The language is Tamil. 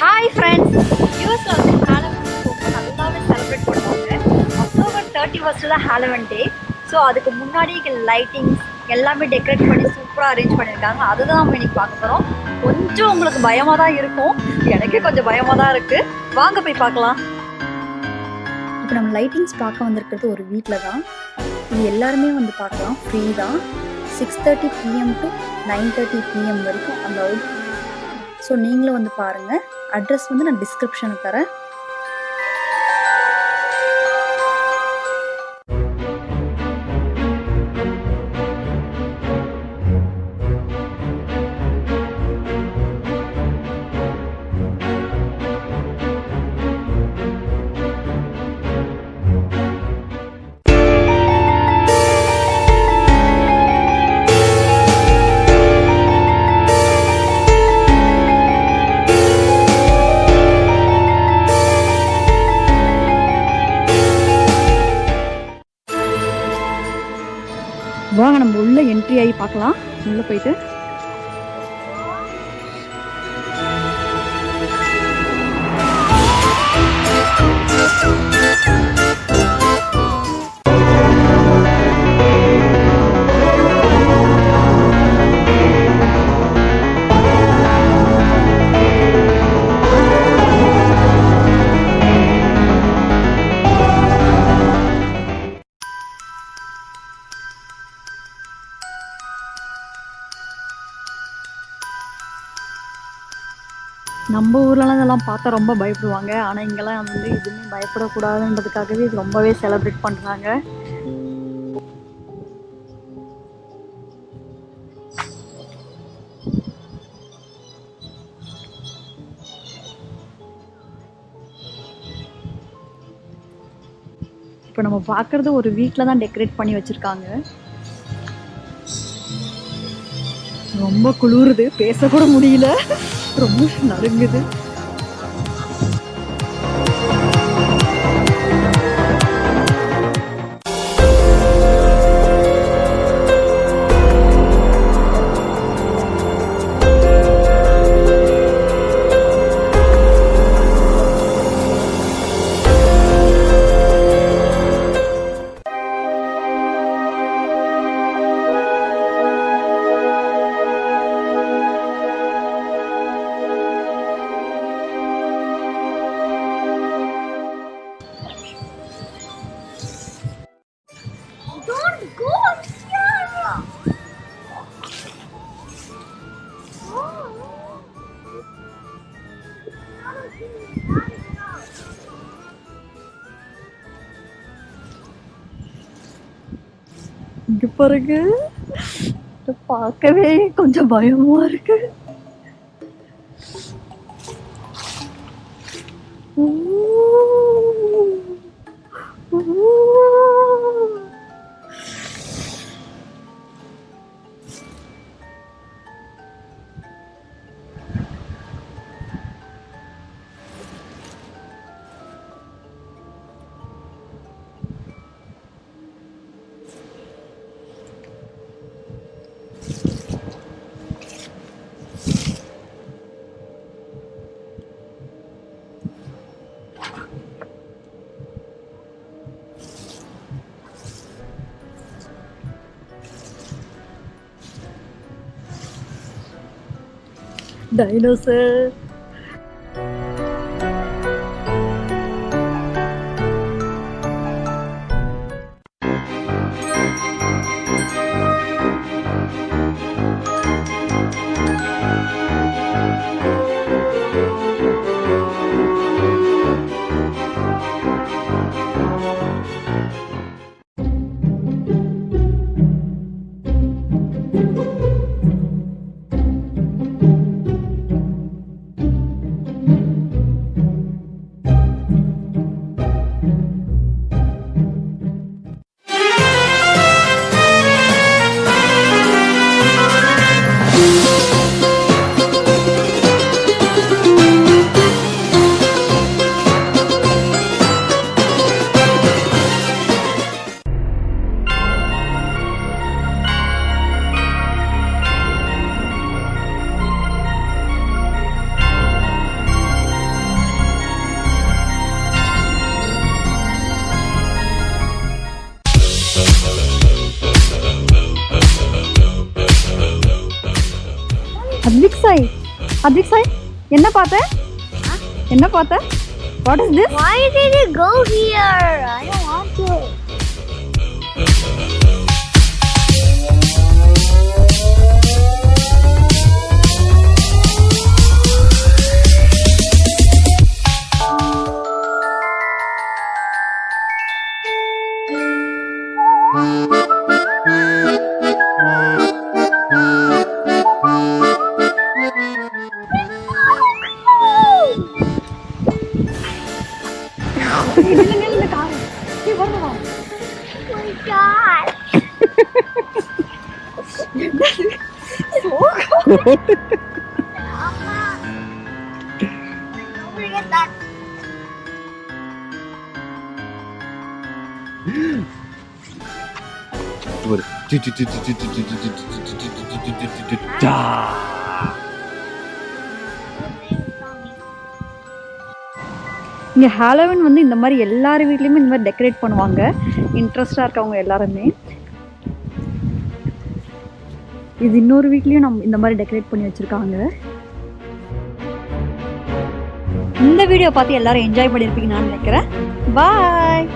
ஹாய் ஃப்ரெண்ட்ஸ் யூஎஸ்ல வந்து ஹாலவன் நல்லாவே செலிப்ரேட் பண்ணுவாங்க. அக்டோபர் தேர்ட்டி ஃபர்ஸ்ட் தான் ஹாலவன் டே ஸோ அதுக்கு முன்னாடி லைட்டிங்ஸ் எல்லாமே டெக்கரேட் பண்ணி சூப்பராக அரேஞ்ச் பண்ணியிருக்காங்க. அதுதான் நம்ம இன்னைக்கு பார்க்க போகிறோம் கொஞ்சம் உங்களுக்கு பயமாக தான் இருக்கும். எனக்கே கொஞ்சம் பயமாக தான் இருக்குது வாங்க போய் பார்க்கலாம். இப்போ நம்ம லைட்டிங்ஸ் பார்க்க வந்திருக்கிறது ஒரு வீட்டில் தான். இது எல்லாருமே வந்து பார்க்கலாம். ஃப்ரீ தான். Six thirty PM to nine thirty PM வரைக்கும் அந்த அவுட் ஸோ நீங்களும் வந்து பாருங்கள் அட்ரஸ் வந்து நான் டிஸ்கிரிப்ஷனுக்கு தரேன். என்ட்ரி ஆகி பார்க்கலாம். உள்ளே போயிட்டு. நம்ம ஊர்லலாம் இதெல்லாம் பார்த்தா ரொம்ப பயப்படுவாங்க. ஆனால் இங்கெல்லாம் வந்து எதுவுமே பயப்படக்கூடாதுன்றதுக்காகவே இது ரொம்பவே செலிப்ரேட் பண்ணுறாங்க இப்போ நம்ம பார்க்குறது ஒரு வீட்டில் தான் டெக்கரேட் பண்ணி வச்சுருக்காங்க. ரொம்ப குளிருது. பேசக்கூட முடியல. ரொம்ப நடுங்குது. இங்க பாருங்க இத பார்க்கவே கொஞ்சம் பயமா இருக்கு ஊ. dinosaur Advik Sai. Advik Sai, enna paatha? Huh? Enna paatha? What is this? Why did you go here? I don't want to. Thank you. living in the car. He won the one. My God. so cold. Don't forget that. 자 இங்கே ஹாலோவின் வந்து இந்த மாதிரி எல்லார் வீட்லேயுமே இந்த மாதிரி டெக்கரேட் பண்ணுவாங்க. இன்ட்ரெஸ்டாக இருக்கவங்க எல்லாருமே. இது இன்னொரு வீட்லேயும் நம்ம இந்த மாதிரி டெக்கரேட் பண்ணி வச்சுருக்காங்க. இந்த வீடியோ பார்த்து எல்லாரும் என்ஜாய் பண்ணியிருப்பீங்கன்னு நான் நினைக்கிறேன். பாய்